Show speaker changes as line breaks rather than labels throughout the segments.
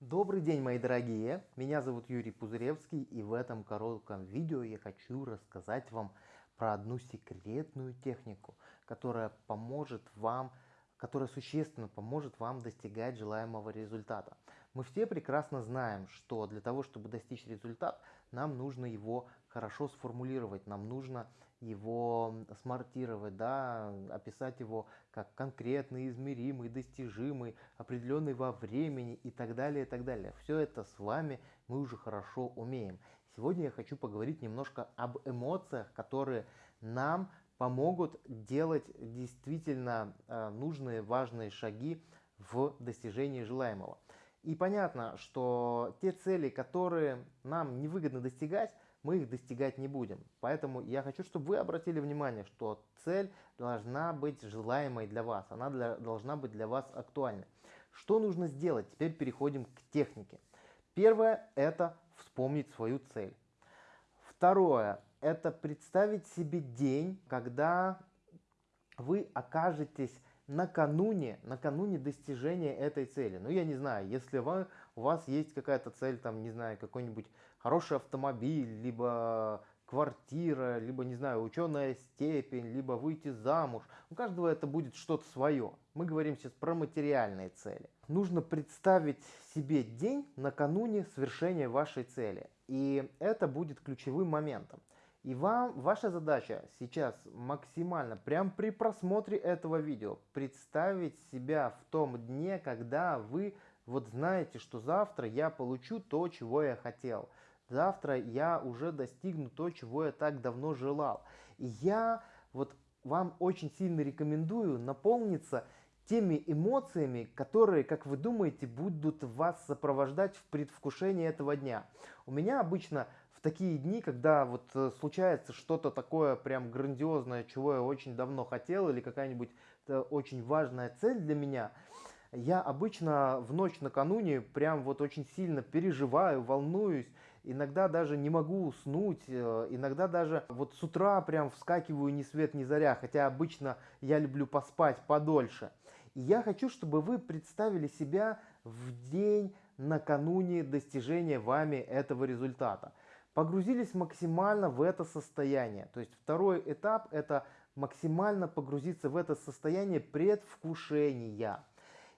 Добрый день, мои дорогие! Меня зовут Юрий Пузыревский, и в этом коротком видео я хочу рассказать вам про одну секретную технику, которая поможет вам, которая существенно поможет вам достигать желаемого результата. Мы все прекрасно знаем, что для того, чтобы достичь результат, нам нужно его хорошо сформулировать, нам нужно его смартировать, да, описать его как конкретный, измеримый, достижимый, определенный во времени и так далее, и так далее. Все это с вами мы уже хорошо умеем. Сегодня я хочу поговорить немножко об эмоциях, которые нам помогут делать действительно э, нужные, важные шаги в достижении желаемого. И понятно, что те цели, которые нам невыгодно достигать, мы их достигать не будем. Поэтому я хочу, чтобы вы обратили внимание, что цель должна быть желаемой для вас, она для, должна быть для вас актуальной. Что нужно сделать? Теперь переходим к технике. Первое – это вспомнить свою цель. Второе – это представить себе день, когда вы окажетесь накануне, накануне достижения этой цели. Ну, я не знаю, если вы, у вас есть какая-то цель, там, не знаю, какой-нибудь хороший автомобиль, либо квартира, либо, не знаю, ученая степень, либо выйти замуж. У каждого это будет что-то свое. Мы говорим сейчас про материальные цели. Нужно представить себе день накануне свершения вашей цели. И это будет ключевым моментом. И вам, ваша задача сейчас максимально, прям при просмотре этого видео, представить себя в том дне, когда вы вот знаете, что завтра я получу то, чего я хотел. Завтра я уже достигну то, чего я так давно желал. И я вот вам очень сильно рекомендую наполниться теми эмоциями, которые, как вы думаете, будут вас сопровождать в предвкушении этого дня. У меня обычно такие дни, когда вот э, случается что-то такое прям грандиозное, чего я очень давно хотел, или какая-нибудь э, очень важная цель для меня, я обычно в ночь накануне прям вот очень сильно переживаю, волнуюсь, иногда даже не могу уснуть, э, иногда даже вот с утра прям вскакиваю ни свет ни заря, хотя обычно я люблю поспать подольше. И я хочу, чтобы вы представили себя в день накануне достижения вами этого результата погрузились максимально в это состояние. То есть второй этап это максимально погрузиться в это состояние предвкушения.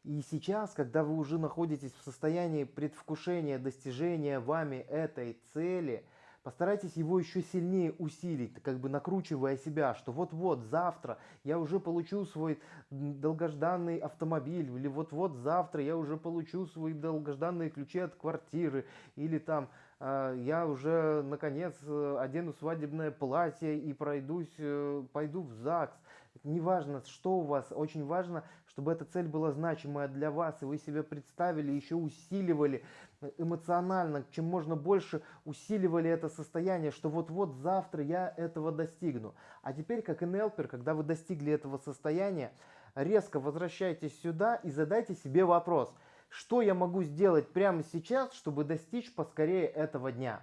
И сейчас, когда вы уже находитесь в состоянии предвкушения достижения вами этой цели, постарайтесь его еще сильнее усилить, как бы накручивая себя, что вот-вот завтра я уже получу свой долгожданный автомобиль, или вот-вот завтра я уже получу свои долгожданные ключи от квартиры, или там я уже наконец э, одену свадебное платье и пройдусь, э, пойду в ЗАГС. Неважно, что у вас, очень важно, чтобы эта цель была значимая для вас, и вы себе представили, еще усиливали эмоционально, чем можно больше усиливали это состояние, что вот-вот завтра я этого достигну. А теперь, как НЛПер, когда вы достигли этого состояния, резко возвращайтесь сюда и задайте себе вопрос – что я могу сделать прямо сейчас, чтобы достичь поскорее этого дня.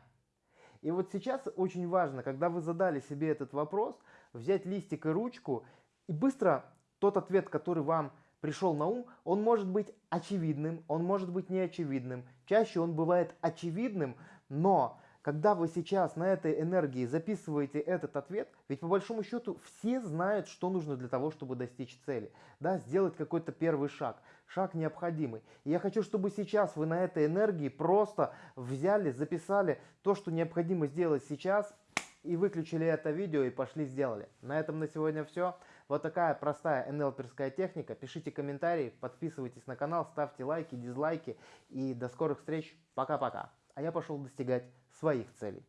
И вот сейчас очень важно, когда вы задали себе этот вопрос, взять листик и ручку и быстро тот ответ, который вам пришел на ум, он может быть очевидным, он может быть неочевидным. Чаще он бывает очевидным, но когда вы сейчас на этой энергии записываете этот ответ, ведь по большому счету все знают, что нужно для того, чтобы достичь цели. Да, сделать какой-то первый шаг. Шаг необходимый. И я хочу, чтобы сейчас вы на этой энергии просто взяли, записали то, что необходимо сделать сейчас, и выключили это видео и пошли сделали. На этом на сегодня все. Вот такая простая НЛПерская техника. Пишите комментарии, подписывайтесь на канал, ставьте лайки, дизлайки. И до скорых встреч. Пока-пока. А я пошел достигать своих целей.